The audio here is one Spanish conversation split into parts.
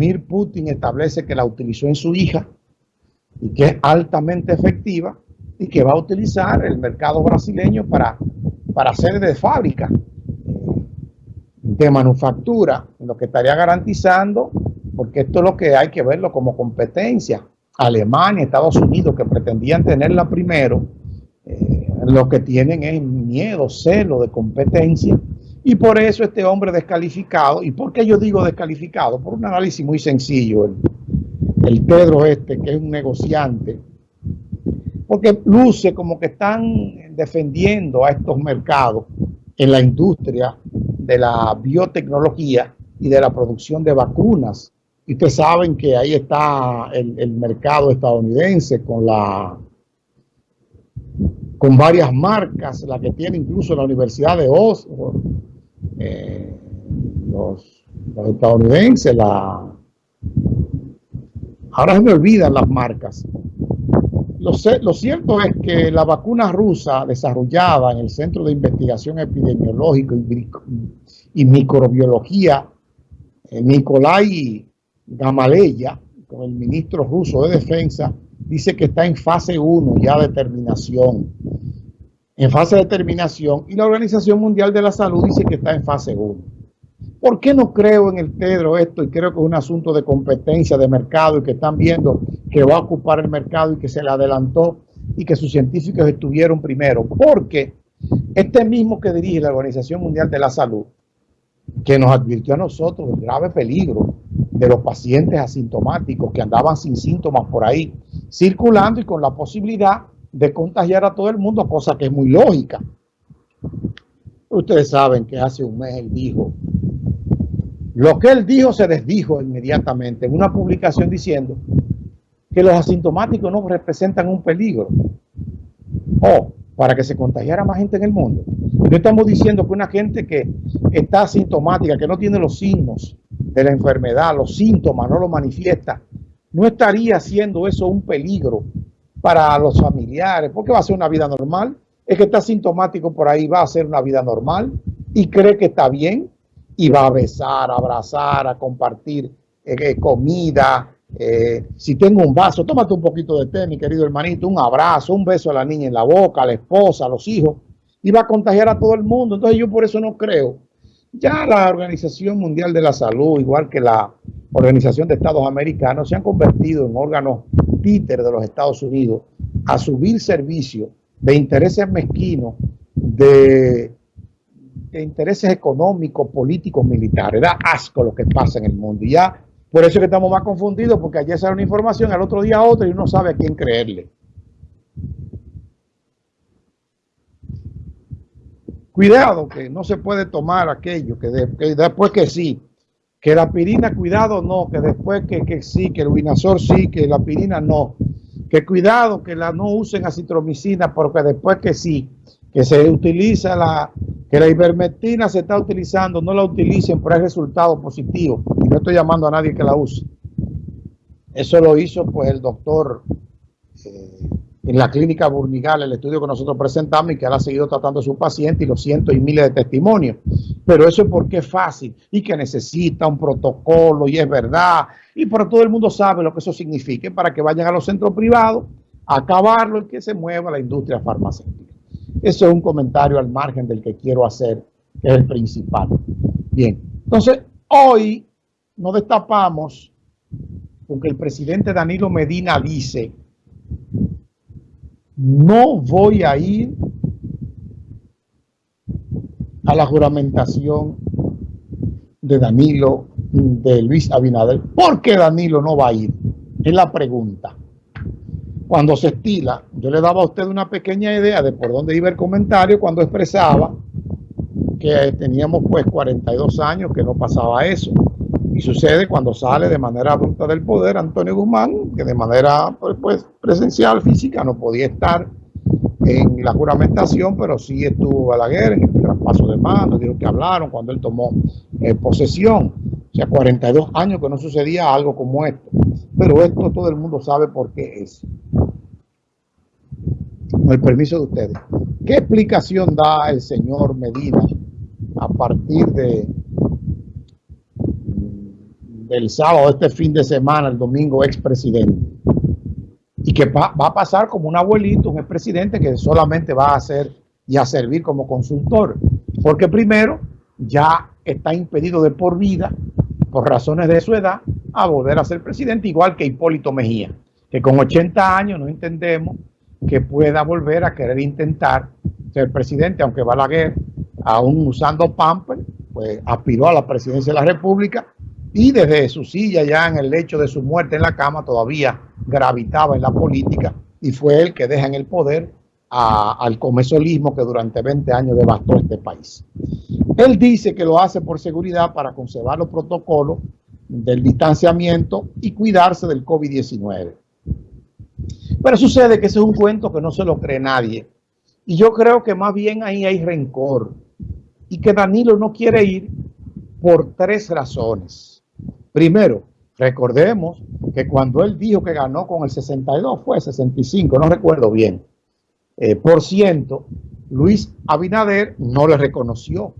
Vladimir Putin establece que la utilizó en su hija y que es altamente efectiva y que va a utilizar el mercado brasileño para, para hacer de fábrica eh, de manufactura, lo que estaría garantizando, porque esto es lo que hay que verlo como competencia. Alemania, Estados Unidos, que pretendían tenerla primero, eh, lo que tienen es miedo, celo de competencia. Y por eso este hombre descalificado, ¿y por qué yo digo descalificado? Por un análisis muy sencillo. El, el Pedro este, que es un negociante, porque luce como que están defendiendo a estos mercados en la industria de la biotecnología y de la producción de vacunas. Y ustedes saben que ahí está el, el mercado estadounidense con la con varias marcas, la que tiene incluso la Universidad de Oxford, eh, los, estadounidenses, la... Ahora se me olvidan las marcas. Lo, lo, cierto es que la vacuna rusa desarrollada en el Centro de Investigación Epidemiológica y, y Microbiología, eh, Nikolai Gamaleya, con el ministro ruso de Defensa, dice que está en fase 1 ya de terminación. En fase de terminación. Y la Organización Mundial de la Salud dice que está en fase 1. ¿Por qué no creo en el Pedro esto? Y creo que es un asunto de competencia, de mercado, y que están viendo que va a ocupar el mercado y que se le adelantó y que sus científicos estuvieron primero. Porque este mismo que dirige la Organización Mundial de la Salud, que nos advirtió a nosotros del grave peligro de los pacientes asintomáticos que andaban sin síntomas por ahí, circulando y con la posibilidad de contagiar a todo el mundo, cosa que es muy lógica. Ustedes saben que hace un mes él dijo, lo que él dijo se desdijo inmediatamente en una publicación diciendo que los asintomáticos no representan un peligro. O para que se contagiara más gente en el mundo. No estamos diciendo que una gente que está asintomática, que no tiene los signos de la enfermedad, los síntomas, no lo manifiesta, no estaría haciendo eso un peligro para los familiares, porque va a ser una vida normal. Es que está sintomático por ahí, va a ser una vida normal y cree que está bien y va a besar, a abrazar, a compartir eh, comida. Eh, si tengo un vaso, tómate un poquito de té, mi querido hermanito, un abrazo, un beso a la niña en la boca, a la esposa, a los hijos, y va a contagiar a todo el mundo. Entonces yo por eso no creo. Ya la Organización Mundial de la Salud, igual que la Organización de Estados Americanos se han convertido en órganos títer de los Estados Unidos a subir servicio de intereses mezquinos, de, de, intereses económicos, políticos, militares. Da asco lo que pasa en el mundo. Y ya, por eso es que estamos más confundidos, porque ayer sale una información, al otro día otra y uno sabe a quién creerle. Cuidado que no se puede tomar aquello, que, que después que sí, que la pirina, cuidado, no, que después que, que sí, que el vinazor sí, que la pirina no. Que cuidado, que la no usen acitromicina, porque después que sí, que se utiliza la, que la ivermectina se está utilizando, no la utilicen, pero hay resultados positivos. Y no estoy llamando a nadie que la use. Eso lo hizo pues el doctor eh, en la clínica Burnigal, el estudio que nosotros presentamos y que él ha seguido tratando a su paciente y los cientos y miles de testimonios. Pero eso es porque es fácil y que necesita un protocolo y es verdad. Y pero todo el mundo sabe lo que eso significa para que vayan a los centros privados a acabarlo y que se mueva la industria farmacéutica. Eso es un comentario al margen del que quiero hacer, que es el principal. Bien, entonces hoy nos destapamos porque el presidente Danilo Medina dice no voy a ir a la juramentación de Danilo, de Luis Abinader. ¿Por qué Danilo no va a ir? Es la pregunta. Cuando se estila, yo le daba a usted una pequeña idea de por dónde iba el comentario cuando expresaba que teníamos pues 42 años que no pasaba eso. Y sucede cuando sale de manera abrupta del poder Antonio Guzmán, que de manera pues, pues, presencial, física, no podía estar en la juramentación, pero sí estuvo Balaguer en el traspaso de mando, dijo que hablaron cuando él tomó eh, posesión. O sea, 42 años que no sucedía algo como esto. Pero esto todo el mundo sabe por qué es. Con el permiso de ustedes. ¿Qué explicación da el señor Medina a partir de del sábado, este fin de semana, el domingo, expresidente. Y que va, a pasar como un abuelito, un expresidente que solamente va a hacer y a servir como consultor. Porque primero ya está impedido de por vida, por razones de su edad, a volver a ser presidente, igual que Hipólito Mejía, que con 80 años no entendemos que pueda volver a querer intentar ser presidente, aunque Balaguer, aún usando Pamper, pues aspiró a la presidencia de la República y desde su silla ya en el lecho de su muerte en la cama todavía gravitaba en la política y fue él que deja en el poder al comesolismo que durante 20 años devastó este país. Él dice que lo hace por seguridad para conservar los protocolos del distanciamiento y cuidarse del COVID-19. Pero sucede que ese es un cuento que no se lo cree nadie. Y yo creo que más bien ahí hay rencor. Y que Danilo no quiere ir por tres razones. Primero, recordemos que cuando él dijo que ganó con el 62, fue 65, no recuerdo bien, eh, por ciento, Luis Abinader no le reconoció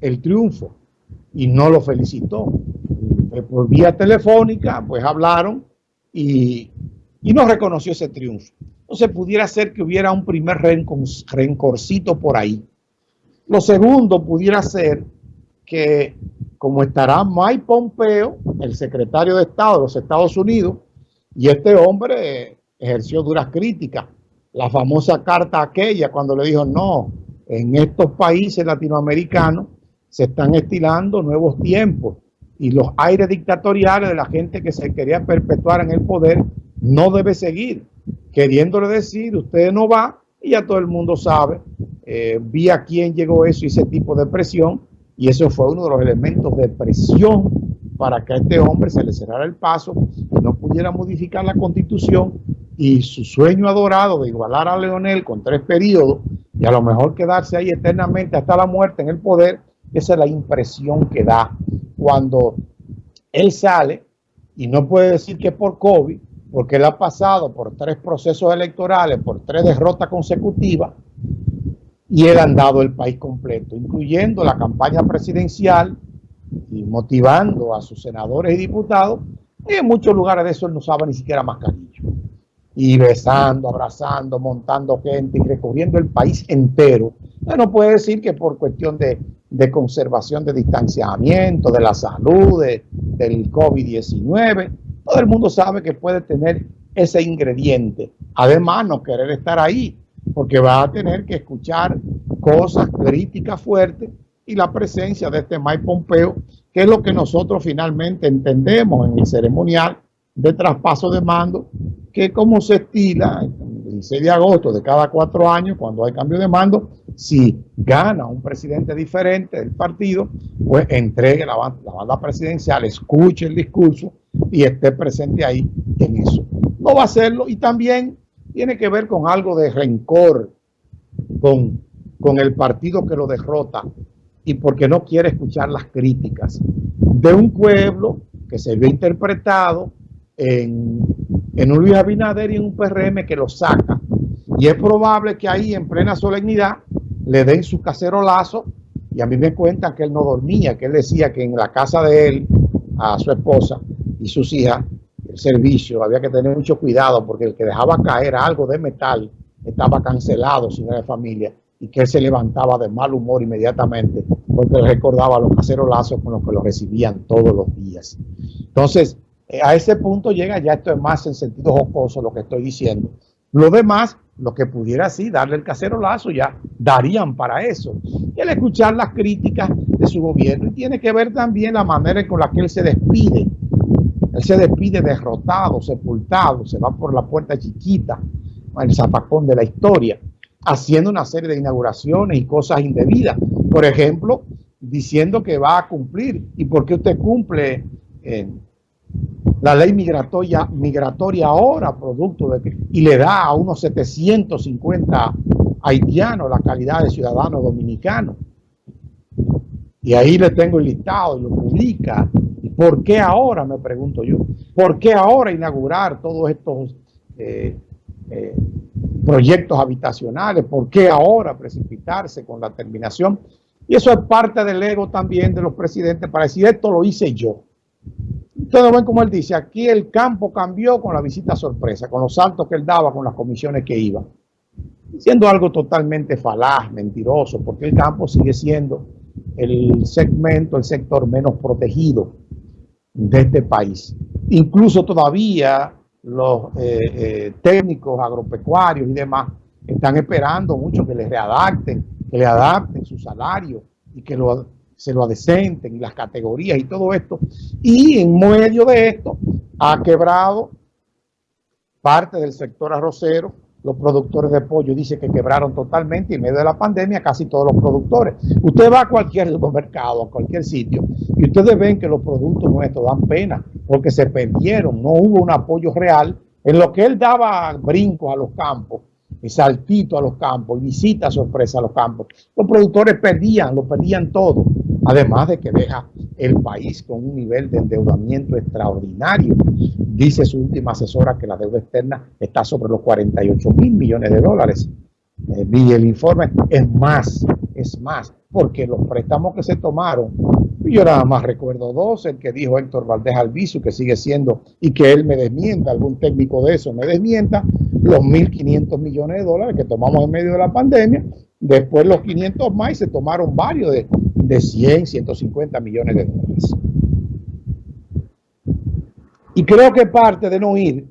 el triunfo y no lo felicitó. Eh, por vía telefónica, pues hablaron y y no reconoció ese triunfo. Entonces pudiera ser que hubiera un primer rencorcito por ahí. Lo segundo pudiera ser que como estará Mike Pompeo, el secretario de Estado de los Estados Unidos, y este hombre ejerció duras críticas. La famosa carta aquella cuando le dijo, no, en estos países latinoamericanos se están estilando nuevos tiempos y los aires dictatoriales de la gente que se quería perpetuar en el poder no debe seguir, queriéndole decir, usted no va y ya todo el mundo sabe, eh, vi a quién llegó eso y ese tipo de presión, y eso fue uno de los elementos de presión para que a este hombre se le cerrara el paso y no pudiera modificar la constitución y su sueño adorado de igualar a Leonel con tres periodos y a lo mejor quedarse ahí eternamente hasta la muerte en el poder, esa es la impresión que da cuando él sale y no puede decir que por COVID, porque él ha pasado por tres procesos electorales, por tres derrotas consecutivas, y él ha andado el país completo, incluyendo la campaña presidencial y motivando a sus senadores y diputados, y en muchos lugares de eso él no sabe ni siquiera mascarilla. Y besando, abrazando, montando gente y recorriendo el país entero. no puede decir que por cuestión de, conservación de distanciamiento, de la salud, del COVID-19, todo el mundo sabe que puede tener ese ingrediente. Además, no querer estar ahí, porque va a tener que escuchar cosas críticas fuertes y la presencia de este Mike Pompeo, que es lo que nosotros finalmente entendemos en el ceremonial de traspaso de mando, que como se estila el 16 de agosto de cada cuatro años, cuando hay cambio de mando, si gana un presidente diferente del partido, pues entregue la banda presidencial, escuche el discurso y esté presente ahí en eso. No va a hacerlo y también tiene que ver con algo de rencor con, con el partido que lo derrota y porque no quiere escuchar las críticas de un pueblo que se vio interpretado en, un Luis Abinader y en un PRM que lo saca. Y es probable que ahí en plena solemnidad le den su cacerolazo y a mí me cuentan que él no dormía, que él decía que en la casa de él, a su esposa, y sus hijas el servicio, había que tener mucho cuidado porque el que dejaba caer algo de metal estaba cancelado si no era de familia y que él se levantaba de mal humor inmediatamente porque recordaba los cacerolazos con los que lo recibían todos los días. Entonces, a ese punto llega, ya esto es más en sentido jocoso lo que estoy diciendo. Lo demás, lo que pudiera así darle el cacerolazo, ya darían para eso. Y el escuchar las críticas de su gobierno y tiene que ver también la manera con la que él se despide él se despide derrotado, sepultado, se va por la puerta chiquita, el zapacón de la historia, haciendo una serie de inauguraciones y cosas indebidas. Por ejemplo, diciendo que va a cumplir. ¿Y por qué usted cumple eh, la ley migratoria, migratoria ahora, producto de que, y le da a unos 750 haitianos la calidad de ciudadano dominicano? Y ahí le tengo el listado y lo publica ¿Por qué ahora, me pregunto yo? ¿Por qué ahora inaugurar todos estos eh, eh, proyectos habitacionales? ¿Por qué ahora precipitarse con la terminación? Y eso es parte del ego también de los presidentes para decir, esto lo hice yo. Ustedes ven como él dice, aquí el campo cambió con la visita sorpresa, con los saltos que él daba, con las comisiones que iba. Siendo algo totalmente falaz, mentiroso, porque el campo sigue siendo el segmento, el sector menos protegido de este país. Incluso todavía los eh, eh, técnicos agropecuarios y demás están esperando mucho que les readapten, que le adapten su salario y que se lo adecenten las categorías y todo esto. Y en medio de esto ha quebrado parte del sector arrocero, los productores de pollo dice que quebraron totalmente y en medio de la pandemia casi todos los productores. Usted va a cualquier supermercado, a cualquier sitio y ustedes ven que los productos nuestros dan pena porque se perdieron, no hubo un apoyo real. En lo que él daba brincos a los campos, saltito a los campos, visita sorpresa a los campos, los productores perdían, lo perdían todo. Además de que deja el país con un nivel de endeudamiento extraordinario. Dice su última asesora que la deuda externa está sobre los 48 mil millones de dólares. Eh, vi el informe, es más, es más, porque los préstamos que se tomaron, yo nada más recuerdo dos, el que dijo Héctor Valdés Albizu, que sigue siendo, y que él me desmienta, algún técnico de eso me desmienta, los 1.500 millones de dólares que tomamos en medio de la pandemia, después los 500 más y se tomaron varios de, de 100, 150 millones de dólares. Y creo que parte de no ir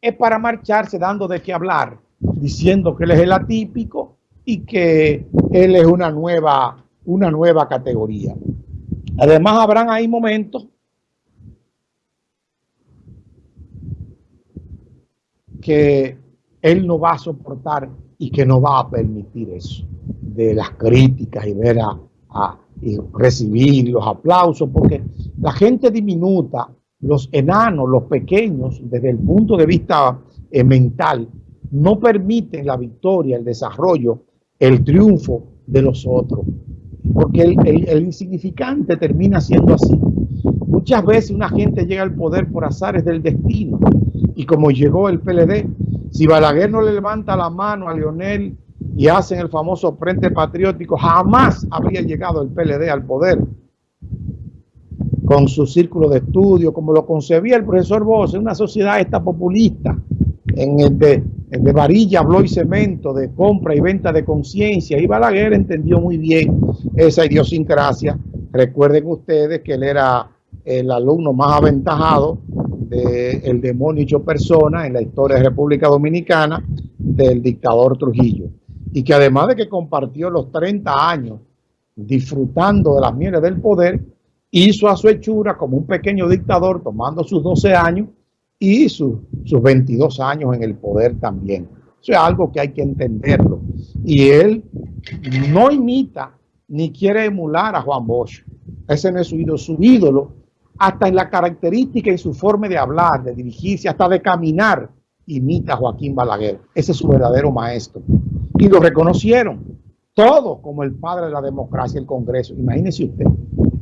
es para marcharse dando de qué hablar, diciendo que él es el atípico y que él es una nueva, una nueva categoría. Además habrán ahí momentos que él no va a soportar y que no va a permitir eso, de las críticas y ver a, y recibir los aplausos, porque la gente diminuta, los enanos, los pequeños, desde el punto de vista eh, mental, no permiten la victoria, el desarrollo, el triunfo de los otros, porque el, el insignificante termina siendo así. Muchas veces una gente llega al poder por azares del destino, y como llegó el PLD, si Balaguer no le levanta la mano a Leonel y hacen el famoso Frente Patriótico, jamás habría llegado el PLD al poder con su círculo de estudio, como lo concebía el profesor Bosch, en una sociedad esta populista, en el de, de varilla, bló y cemento, de compra y venta de conciencia, y Balaguer entendió muy bien esa idiosincrasia. Recuerden ustedes que él era el alumno más aventajado del el demonio hecho persona en la historia de República Dominicana del dictador Trujillo y que además de que compartió los 30 años disfrutando de las mieles del poder, hizo a su hechura como un pequeño dictador tomando sus 12 años y sus, sus 22 años en el poder también. Eso es algo que hay que entenderlo. Y él no imita ni quiere emular a Juan Bosch. Ese no es su ídolo. Su ídolo, hasta en la característica y su forma de hablar, de dirigirse, hasta de caminar, imita a Joaquín Balaguer. Ese es su verdadero maestro y lo reconocieron todos como el padre de la democracia, el Congreso. Imagínese usted,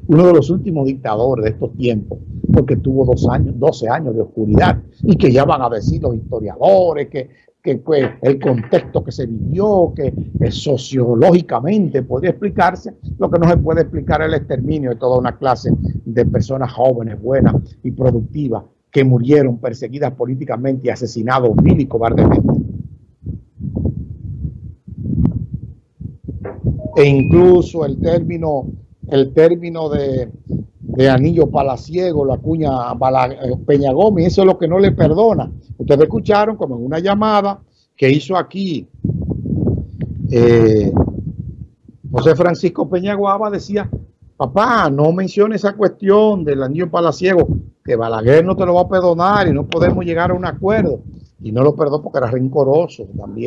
uno de los últimos dictadores de estos tiempos, porque tuvo dos años, 12 años de oscuridad, y que ya van a decir los historiadores que, que el contexto que se vivió, que sociológicamente podría explicarse, lo que no se puede explicar es el exterminio de toda una clase de personas jóvenes, buenas y productivas, que murieron perseguidas políticamente y asesinados vil y cobardemente. E incluso el término, el término de, anillo palaciego, la cuña eh, Peña Gómez, eso es lo que no le perdona. Ustedes escucharon como en una llamada que hizo aquí eh, José Francisco Peñaguaba decía, papá, no mencione esa cuestión del anillo palaciego, que Balaguer no te lo va a perdonar y no podemos llegar a un acuerdo. Y no lo perdonó porque era rencoroso también.